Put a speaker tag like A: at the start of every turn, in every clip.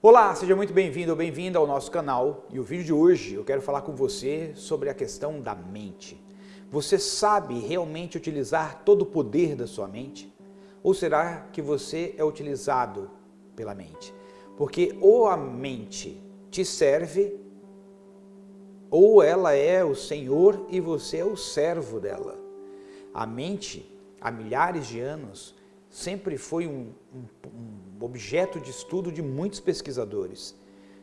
A: Olá, seja muito bem-vindo ou bem-vinda ao nosso canal e o vídeo de hoje eu quero falar com você sobre a questão da mente. Você sabe realmente utilizar todo o poder da sua mente? Ou será que você é utilizado pela mente? Porque ou a mente te serve ou ela é o Senhor e você é o servo dela. A mente, há milhares de anos, sempre foi um, um, um objeto de estudo de muitos pesquisadores.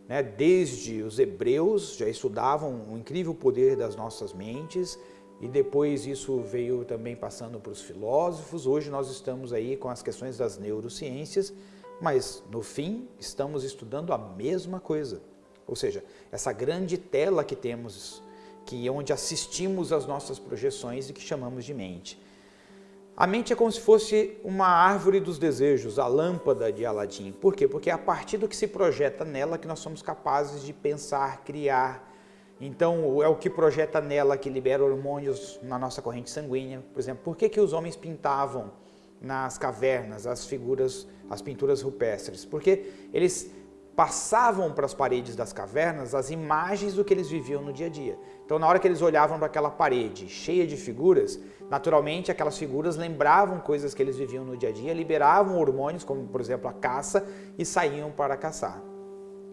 A: Né? Desde os hebreus já estudavam o incrível poder das nossas mentes e depois isso veio também passando para os filósofos. Hoje nós estamos aí com as questões das neurociências, mas no fim estamos estudando a mesma coisa. Ou seja, essa grande tela que temos, que é onde assistimos às nossas projeções e que chamamos de mente. A mente é como se fosse uma árvore dos desejos, a lâmpada de Aladim. Por quê? Porque é a partir do que se projeta nela que nós somos capazes de pensar, criar. Então, é o que projeta nela que libera hormônios na nossa corrente sanguínea. Por exemplo, por que, que os homens pintavam nas cavernas as figuras, as pinturas rupestres? Porque eles passavam para as paredes das cavernas as imagens do que eles viviam no dia a dia. Então, na hora que eles olhavam para aquela parede cheia de figuras, naturalmente aquelas figuras lembravam coisas que eles viviam no dia a dia, liberavam hormônios, como por exemplo a caça, e saíam para caçar.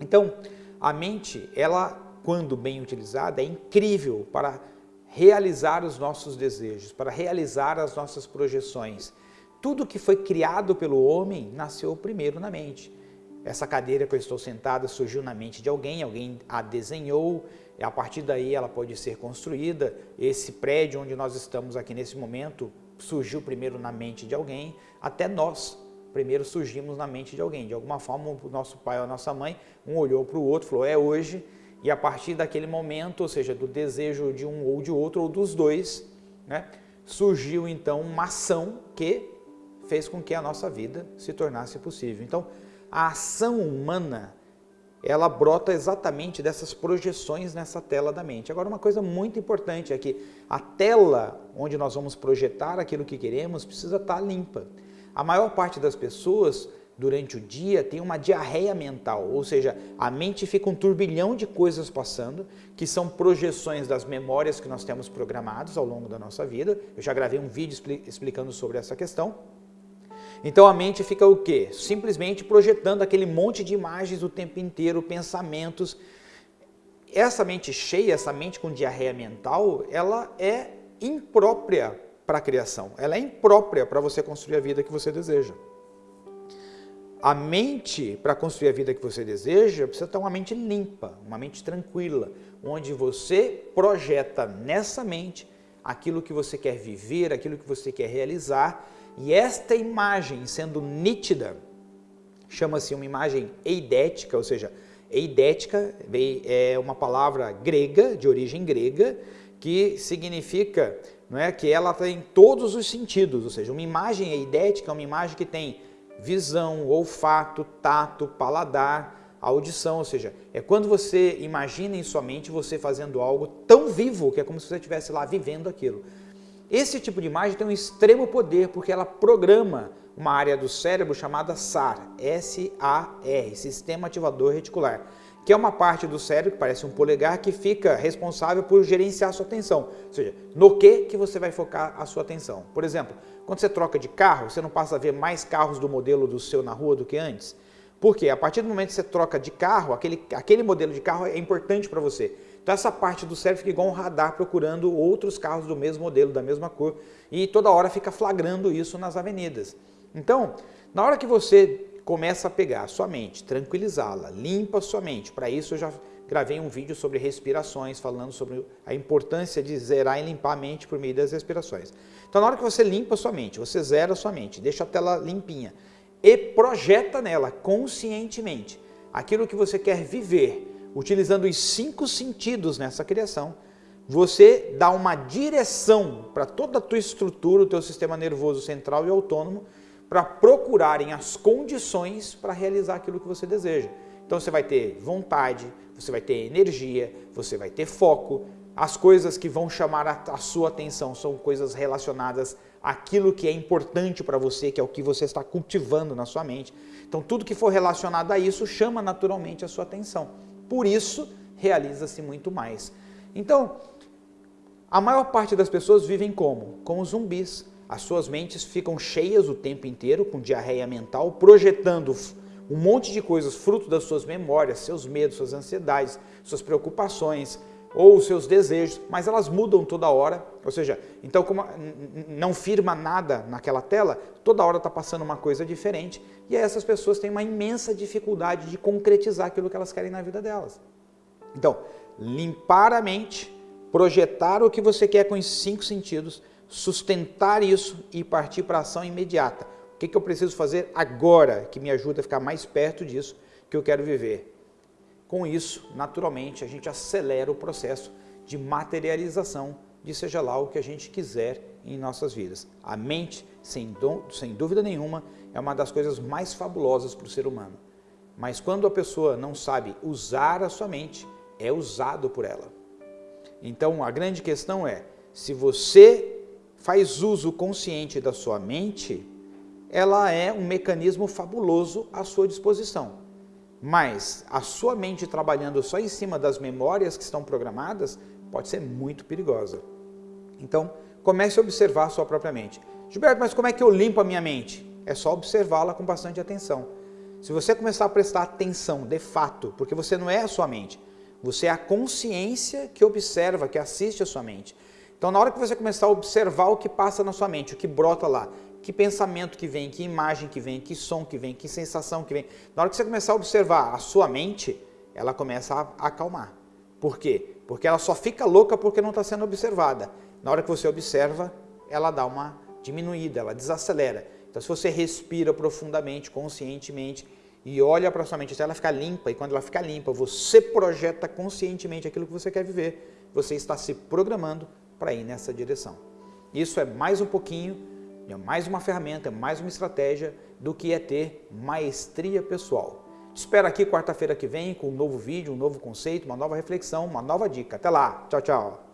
A: Então, a mente, ela, quando bem utilizada, é incrível para realizar os nossos desejos, para realizar as nossas projeções. Tudo que foi criado pelo homem nasceu primeiro na mente. Essa cadeira que eu estou sentada surgiu na mente de alguém, alguém a desenhou, a partir daí ela pode ser construída. Esse prédio onde nós estamos aqui nesse momento surgiu primeiro na mente de alguém, até nós primeiro surgimos na mente de alguém. De alguma forma, o nosso pai ou a nossa mãe, um olhou para o outro, falou, é hoje, e a partir daquele momento, ou seja, do desejo de um ou de outro, ou dos dois, né, surgiu então uma ação que fez com que a nossa vida se tornasse possível. Então, a ação humana, ela brota exatamente dessas projeções nessa tela da mente. Agora, uma coisa muito importante é que a tela onde nós vamos projetar aquilo que queremos precisa estar limpa. A maior parte das pessoas, durante o dia, tem uma diarreia mental, ou seja, a mente fica um turbilhão de coisas passando, que são projeções das memórias que nós temos programados ao longo da nossa vida. Eu já gravei um vídeo explicando sobre essa questão. Então a mente fica o quê? Simplesmente projetando aquele monte de imagens o tempo inteiro, pensamentos. Essa mente cheia, essa mente com diarreia mental, ela é imprópria para a criação. Ela é imprópria para você construir a vida que você deseja. A mente, para construir a vida que você deseja, precisa ter uma mente limpa, uma mente tranquila, onde você projeta nessa mente aquilo que você quer viver, aquilo que você quer realizar e esta imagem, sendo nítida, chama-se uma imagem eidética, ou seja, eidética é uma palavra grega, de origem grega, que significa não é, que ela tem todos os sentidos, ou seja, uma imagem eidética é uma imagem que tem visão, olfato, tato, paladar, audição, ou seja, é quando você imagina em sua mente você fazendo algo tão vivo que é como se você estivesse lá vivendo aquilo. Esse tipo de imagem tem um extremo poder porque ela programa uma área do cérebro chamada SAR, S-A-R, Sistema Ativador Reticular, que é uma parte do cérebro que parece um polegar que fica responsável por gerenciar sua atenção, ou seja, no que, que você vai focar a sua atenção. Por exemplo, quando você troca de carro, você não passa a ver mais carros do modelo do seu na rua do que antes? Porque a partir do momento que você troca de carro, aquele, aquele modelo de carro é importante para você. Então essa parte do cérebro fica igual um radar procurando outros carros do mesmo modelo, da mesma cor, e toda hora fica flagrando isso nas avenidas. Então, na hora que você começa a pegar a sua mente, tranquilizá-la, limpa a sua mente, para isso eu já gravei um vídeo sobre respirações, falando sobre a importância de zerar e limpar a mente por meio das respirações. Então na hora que você limpa a sua mente, você zera a sua mente, deixa a tela limpinha e projeta nela conscientemente aquilo que você quer viver, utilizando os cinco sentidos nessa criação, você dá uma direção para toda a tua estrutura, o teu sistema nervoso central e autônomo, para procurarem as condições para realizar aquilo que você deseja. Então você vai ter vontade, você vai ter energia, você vai ter foco. As coisas que vão chamar a, sua atenção são coisas relacionadas aquilo que é importante para você, que é o que você está cultivando na sua mente. Então, tudo que for relacionado a isso chama naturalmente a sua atenção. Por isso, realiza-se muito mais. Então, a maior parte das pessoas vivem como? Como zumbis. As suas mentes ficam cheias o tempo inteiro, com diarreia mental, projetando um monte de coisas fruto das suas memórias, seus medos, suas ansiedades, suas preocupações, ou os seus desejos, mas elas mudam toda hora, ou seja, então como não firma nada naquela tela, toda hora está passando uma coisa diferente e essas pessoas têm uma imensa dificuldade de concretizar aquilo que elas querem na vida delas. Então, limpar a mente, projetar o que você quer com os cinco sentidos, sustentar isso e partir para a ação imediata. O que, que eu preciso fazer agora que me ajuda a ficar mais perto disso que eu quero viver? Com isso, naturalmente, a gente acelera o processo de materialização de seja lá o que a gente quiser em nossas vidas. A mente, sem, sem dúvida nenhuma, é uma das coisas mais fabulosas para o ser humano. Mas quando a pessoa não sabe usar a sua mente, é usado por ela. Então, a grande questão é, se você faz uso consciente da sua mente, ela é um mecanismo fabuloso à sua disposição. Mas a sua mente trabalhando só em cima das memórias que estão programadas pode ser muito perigosa. Então, comece a observar a sua própria mente. Gilberto, mas como é que eu limpo a minha mente? É só observá-la com bastante atenção. Se você começar a prestar atenção, de fato, porque você não é a sua mente, você é a consciência que observa, que assiste a sua mente. Então, na hora que você começar a observar o que passa na sua mente, o que brota lá, que pensamento que vem, que imagem que vem, que som que vem, que sensação que vem. Na hora que você começar a observar a sua mente, ela começa a acalmar. Por quê? Porque ela só fica louca porque não está sendo observada. Na hora que você observa, ela dá uma diminuída, ela desacelera. Então, se você respira profundamente, conscientemente e olha para sua mente até ela ficar limpa, e quando ela ficar limpa, você projeta conscientemente aquilo que você quer viver, você está se programando para ir nessa direção. Isso é mais um pouquinho é mais uma ferramenta, mais uma estratégia do que é ter maestria pessoal. Te espero aqui quarta-feira que vem com um novo vídeo, um novo conceito, uma nova reflexão, uma nova dica. Até lá. Tchau, tchau.